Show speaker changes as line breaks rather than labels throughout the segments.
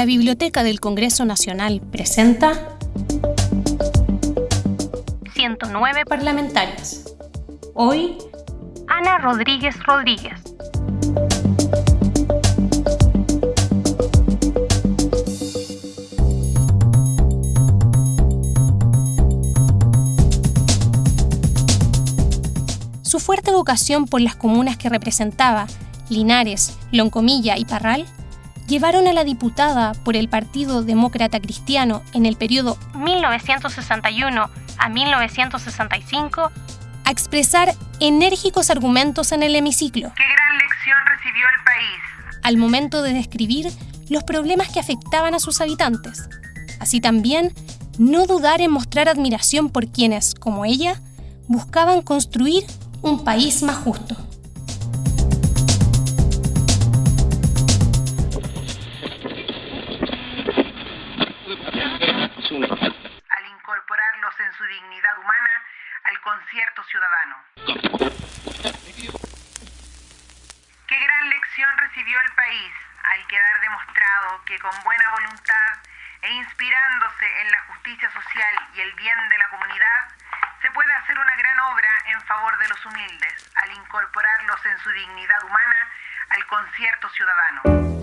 La Biblioteca del Congreso Nacional presenta 109 parlamentarias. Hoy, Ana Rodríguez Rodríguez. Su fuerte vocación por las comunas que representaba, Linares, Loncomilla y Parral, llevaron a la diputada por el Partido Demócrata Cristiano en el periodo 1961 a 1965 a expresar enérgicos argumentos en el hemiciclo.
¡Qué gran lección recibió el país!
Al momento de describir los problemas que afectaban a sus habitantes. Así también, no dudar en mostrar admiración por quienes, como ella, buscaban construir un país más justo.
En su dignidad humana al concierto ciudadano. Qué gran lección recibió el país al quedar demostrado que con buena voluntad e inspirándose en la justicia social y el bien de la comunidad, se puede hacer una gran obra en favor de los humildes, al incorporarlos en su dignidad humana al concierto ciudadano.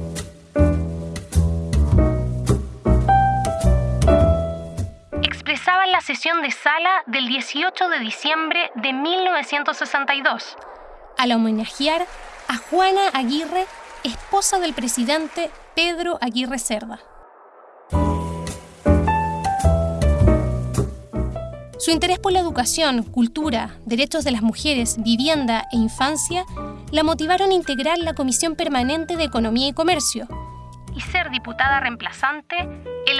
Sesión de sala del 18 de diciembre de 1962, al homenajear a Juana Aguirre, esposa del presidente Pedro Aguirre Cerda. Su interés por la educación, cultura, derechos de las mujeres, vivienda e infancia la motivaron a integrar la Comisión Permanente de Economía y Comercio y ser diputada reemplazante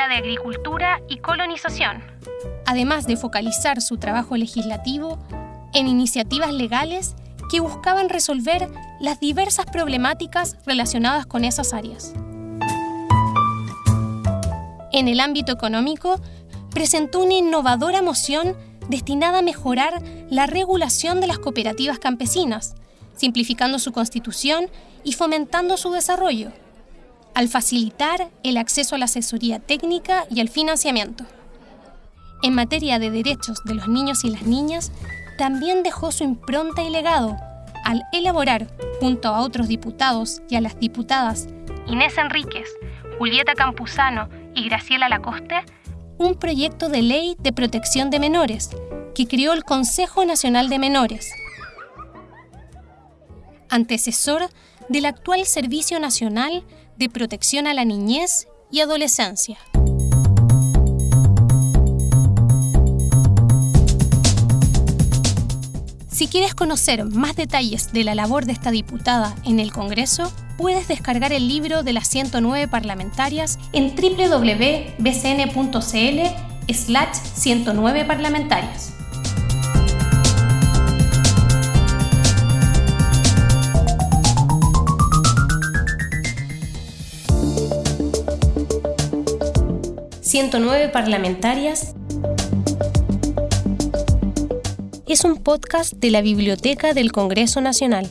de Agricultura y Colonización, además de focalizar su trabajo legislativo en iniciativas legales que buscaban resolver las diversas problemáticas relacionadas con esas áreas. En el ámbito económico, presentó una innovadora moción destinada a mejorar la regulación de las cooperativas campesinas, simplificando su constitución y fomentando su desarrollo, al facilitar el acceso a la asesoría técnica y al financiamiento. En materia de derechos de los niños y las niñas, también dejó su impronta y legado al elaborar, junto a otros diputados y a las diputadas Inés Enríquez, Julieta Campuzano y Graciela Lacoste, un proyecto de ley de protección de menores que creó el Consejo Nacional de Menores, antecesor del actual Servicio Nacional de Protección a la Niñez y Adolescencia. Si quieres conocer más detalles de la labor de esta diputada en el Congreso, puedes descargar el libro de las 109 parlamentarias en www.bcn.cl slash 109 parlamentarias. ...109 parlamentarias es un podcast de la Biblioteca del Congreso Nacional.